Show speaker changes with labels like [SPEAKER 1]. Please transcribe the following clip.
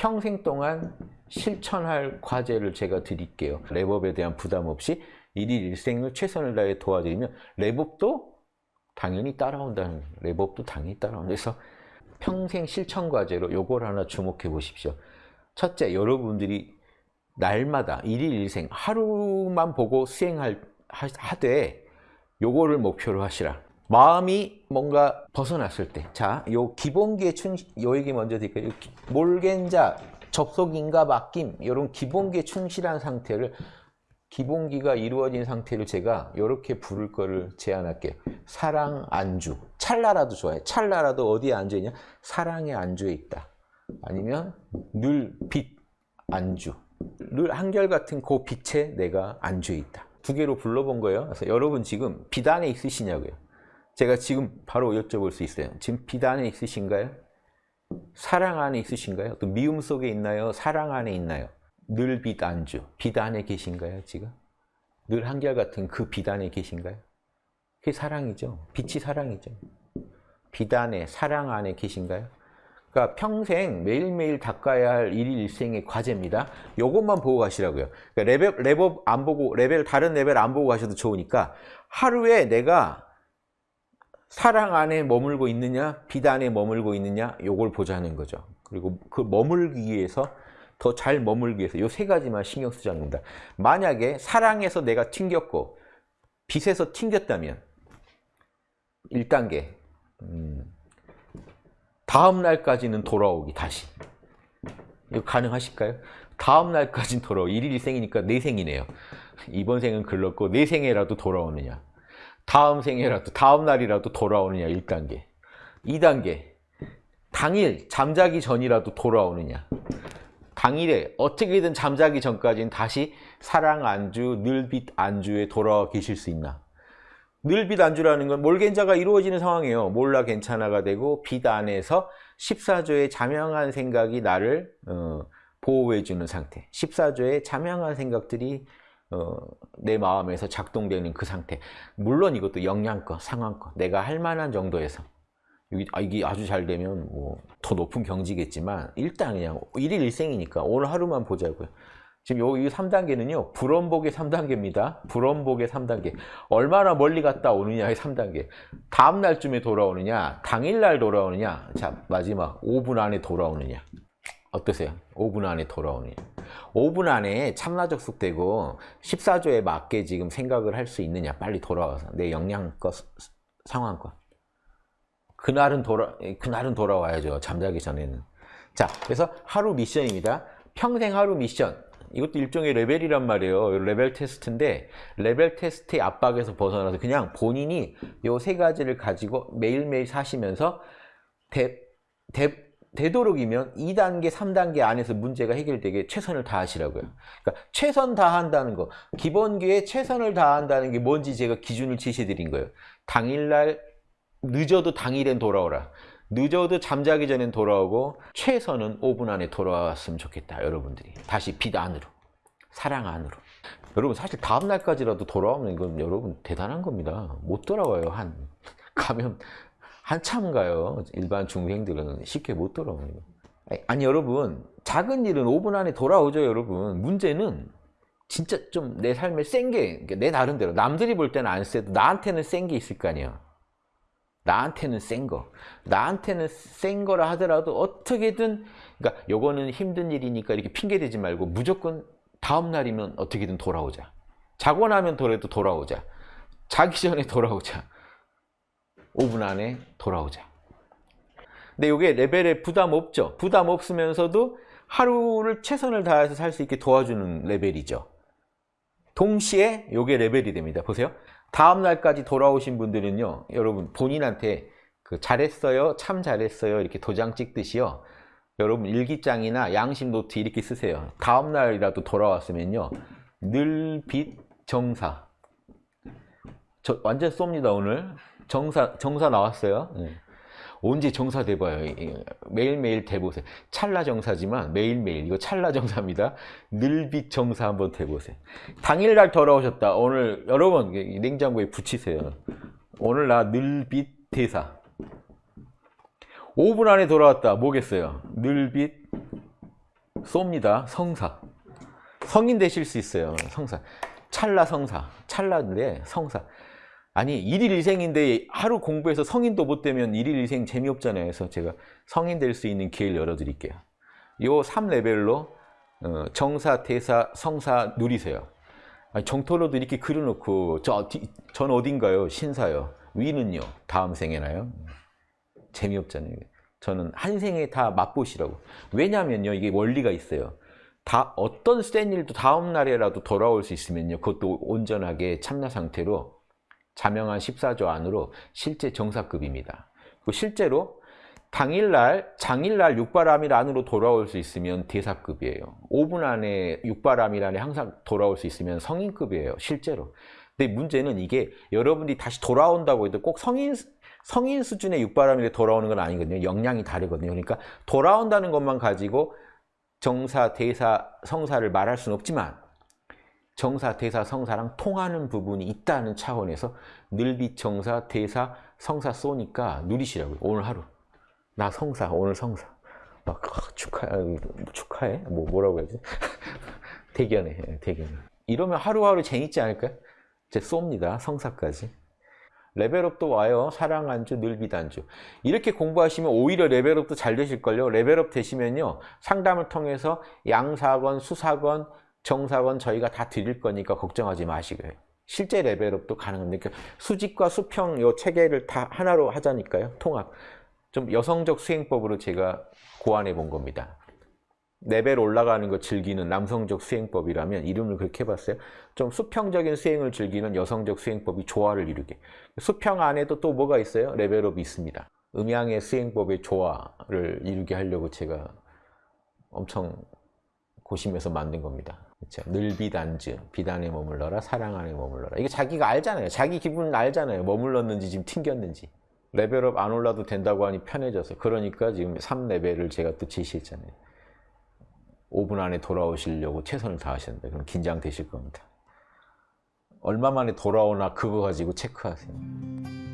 [SPEAKER 1] 평생 동안 실천할 과제를 제가 드릴게요. 랩업에 대한 부담 없이 일일 일생을 최선을 다해 도와드리면 랩업도 당연히 따라온다는 랩업도 당연히 따라온다. 그래서 평생 실천 과제로 요걸 하나 주목해 보십시오. 첫째, 여러분들이 날마다 일일 일생 하루만 보고 수행할 하되 요거를 목표로 하시라. 마음이 뭔가 벗어났을 때, 자, 요 기본기에 충실, 요 얘기 먼저 드릴게요. 몰겐자, 접속인가 맡김, 이런 기본기에 충실한 상태를 기본기가 이루어진 상태를 제가 이렇게 부를 거를 제안할게요. 사랑 안주. 찰나라도 좋아해. 찰나라도 어디에 앉아 있냐? 사랑의 안주에 있다. 아니면 늘 빛 안주. 늘 한결같은 그 빛에 내가 안주해 있다. 두 개로 불러본 거예요. 그래서 여러분 지금 빛 안에 있으시냐고요. 제가 지금 바로 여쭤볼 수 있어요. 지금 빛 안에 있으신가요? 사랑 안에 있으신가요? 또 미움 속에 있나요? 사랑 안에 있나요? 늘빛 안에 계신가요, 지금? 늘 한결같은 그빛 안에 계신가요? 그게 사랑이죠. 빛이 사랑이죠. 빛 안에, 사랑 안에 계신가요? 그러니까 평생 매일매일 닦아야 할 일일 일생의 과제입니다. 요것만 보고 가시라고요. 그러니까 레벨, 레벨 안 보고, 레벨, 다른 레벨 안 보고 가셔도 좋으니까 하루에 내가 사랑 안에 머물고 있느냐, 빛 안에 머물고 있느냐, 요걸 보자는 거죠. 그리고 그 머물기 위해서 더 잘 머물기 위해서 요 세 가지만 신경 쓰자는 겁니다. 만약에 사랑에서 내가 튕겼고 빛에서 튕겼다면 1단계 음, 다음 날까지는 돌아오기 다시 이거 가능하실까요? 다음 날까지는 돌아오 일일 생이니까 내 생이네요. 이번 생은 글렀고 내 생에라도 돌아오느냐 다음 생에라도 다음 날이라도 돌아오느냐 1단계. 2단계. 당일 잠자기 전이라도 돌아오느냐. 당일에 어떻게든 잠자기 전까지는 다시 사랑 안주, 늘빛 안주에 돌아와 계실 수 있나. 늘빛 안주라는 건 몰겐자가 이루어지는 상황이에요. 몰라 괜찮아가 되고 빛 안에서 14조의 자명한 생각이 나를 어, 보호해주는 상태. 14조의 자명한 생각들이 어, 내 마음에서 작동되는 그 상태 물론 이것도 영양껏, 상황껏 내가 할 만한 정도에서 아, 이게 아주 잘 되면 뭐 더 높은 경지겠지만 일단 그냥 일일 일생이니까 오늘 하루만 보자고요. 지금 요, 이 3단계는요. 불원복의 3단계입니다. 불원복의 3단계. 얼마나 멀리 갔다 오느냐의 3단계. 다음 날쯤에 돌아오느냐, 당일날 돌아오느냐. 자, 마지막 5분 안에 돌아오느냐. 어떠세요? 5분 안에 돌아오느냐. 5분 안에 참나접속되고 14조에 맞게 지금 생각을 할 수 있느냐. 빨리 돌아와서 내 역량껏, 상황껏. 그날은 돌아 그날은 돌아와야죠. 잠자기 전에는. 자, 그래서 하루 미션입니다. 평생 하루 미션. 이것도 일종의 레벨이란 말이에요. 레벨 테스트인데 레벨 테스트의 압박에서 벗어나서 그냥 본인이 요 세 가지를 가지고 매일매일 사시면서 대, 대, 되도록이면 2단계, 3단계 안에서 문제가 해결되게 최선을 다하시라고요. 그러니까 최선 다한다는 거, 기본기에 최선을 다한다는 게 뭔지 제가 기준을 제시해드린 거예요. 당일날 늦어도 당일엔 돌아오라. 늦어도 잠자기 전엔 돌아오고 최선은 5분 안에 돌아왔으면 좋겠다. 여러분들이. 다시 빛 안으로. 사랑 안으로. 여러분 사실 다음 날까지라도 돌아오면 이건 여러분 대단한 겁니다. 못 돌아와요. 한 가면 한참 가요. 일반 중생들은 쉽게 못 거. 아니, 여러분 작은 일은 5분 안에 돌아오죠 여러분. 문제는 진짜 좀 내 삶에 센 게 내 나름대로 남들이 볼 때는 안 세도 나한테는 센 게 있을 거 아니에요. 나한테는 센 거. 나한테는 센 거라 하더라도 어떻게든 그러니까 요거는 힘든 일이니까 이렇게 핑계 대지 말고 무조건 다음 날이면 어떻게든 돌아오자. 자고 나면 더라도 돌아오자. 자기 전에 돌아오자. 5분 안에 돌아오자. 근데 이게 레벨에 부담 없죠. 부담 없으면서도 하루를 최선을 다해서 살 수 있게 도와주는 레벨이죠. 동시에 이게 레벨이 됩니다. 보세요. 다음 날까지 돌아오신 분들은요 여러분 본인한테 그 잘했어요 참 잘했어요 이렇게 도장 찍듯이요 여러분 일기장이나 양심 노트 이렇게 쓰세요 다음 날이라도 돌아왔으면요 늘 빛 정사 저 완전 쏩니다 오늘 정사 정사 나왔어요 네. 언제 정사 돼봐요. 매일매일 돼보세요. 찰나 정사지만 매일매일 이거 찰나 정사입니다. 늘빛 정사 한번 돼보세요. 당일날 돌아오셨다. 오늘 여러분 냉장고에 붙이세요. 오늘 나 늘빛 대사. 5분 안에 돌아왔다. 뭐겠어요? 늘빛 쏩니다. 성사. 성인 되실 수 있어요. 성사. 찰나 성사. 찰나인데 성사. 아니 일일 일생인데 하루 공부해서 성인도 못 되면 일일 일생 재미없잖아요. 그래서 제가 성인 될 수 있는 기회를 열어드릴게요. 요 3레벨로 어, 정사, 대사, 성사 누리세요. 정토로도 이렇게 그려놓고 저, 뒤- 전 어딘가요? 신사요. 위는요? 다음 생에나요? 재미없잖아요. 저는 한 생에 다 맛보시라고. 왜냐면요, 이게 원리가 있어요. 다 어떤 센 일도 다음 날에라도 돌아올 수 있으면요, 그것도 온전하게 참나 상태로 자명한 14조 안으로 실제 정사급입니다. 그 실제로 당일날, 장일날 육바람일 안으로 돌아올 수 있으면 대사급이에요. 5분 안에 육바람일 안에 항상 돌아올 수 있으면 성인급이에요. 실제로. 근데 문제는 이게 여러분들이 다시 돌아온다고 해도 꼭 성인 성인 수준의 육바람일에 돌아오는 건 아니거든요. 역량이 다르거든요. 그러니까 돌아온다는 것만 가지고 정사, 대사, 성사를 말할 수는 없지만 정사, 대사, 성사랑 통하는 부분이 있다는 차원에서 늘빛 정사, 대사, 성사 쏘니까 누리시라고요. 오늘 하루. 나 성사, 오늘 성사. 막 아, 축하, 축하해? 뭐 뭐라고 해야지? 대견해, 예, 대견해. 이러면 하루하루 재밌지 않을까요? 이제 쏩니다. 성사까지. 레벨업도 와요. 사랑 안주, 늘빛 안주. 이렇게 공부하시면 오히려 레벨업도 잘 되실걸요. 레벨업 되시면요. 상담을 통해서 양사건, 수사건, 정사건 저희가 다 드릴 거니까 걱정하지 마시고요. 실제 레벨업도 가능합니다. 그러니까 수직과 수평 요 체계를 다 하나로 하자니까요. 통합. 좀 여성적 수행법으로 제가 고안해 본 겁니다. 레벨 올라가는 거 즐기는 남성적 수행법이라면 이름을 그렇게 해봤어요. 좀 수평적인 수행을 즐기는 여성적 수행법이 조화를 이루게. 수평 안에도 또 뭐가 있어요? 레벨업이 있습니다. 음양의 수행법의 조화를 이루게 하려고 제가 엄청 고심해서 만든 겁니다. 그렇죠? 늘 비단즈, 비단에 머물러라, 사랑 안에 머물러라. 이게 자기가 알잖아요. 자기 기분 알잖아요. 머물렀는지 지금 튕겼는지. 레벨업 안 올라도 된다고 하니 편해져서. 그러니까 지금 3레벨을 제가 또 제시했잖아요. 5분 안에 돌아오시려고 최선을 다하셨는데 그럼 긴장되실 겁니다. 얼마 만에 돌아오나 그거 가지고 체크하세요.